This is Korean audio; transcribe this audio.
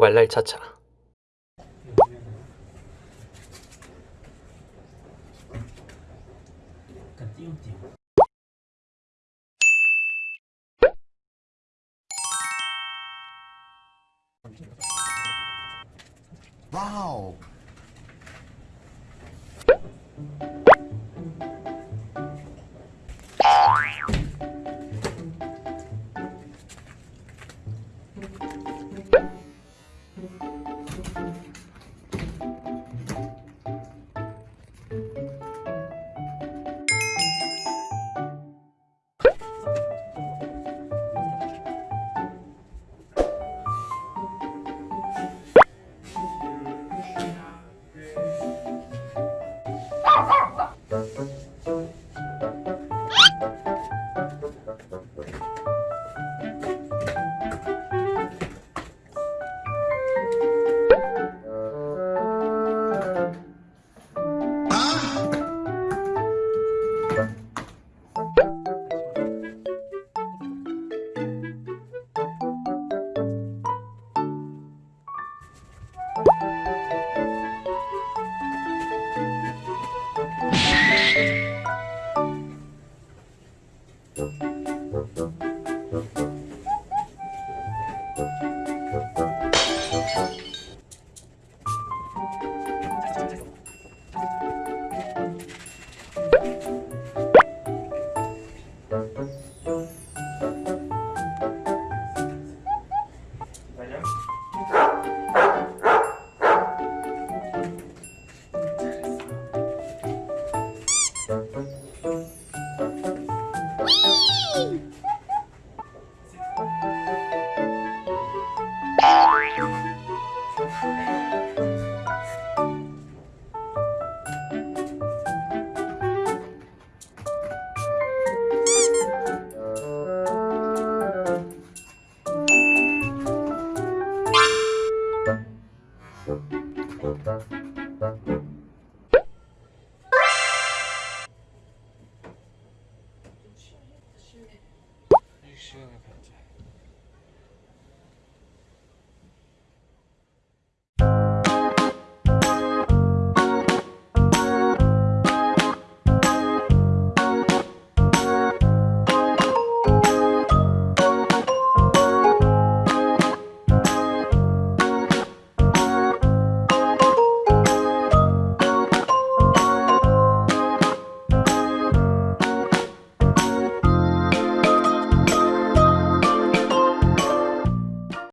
말랄 차차 약간 Musik Thank you. 十个能砍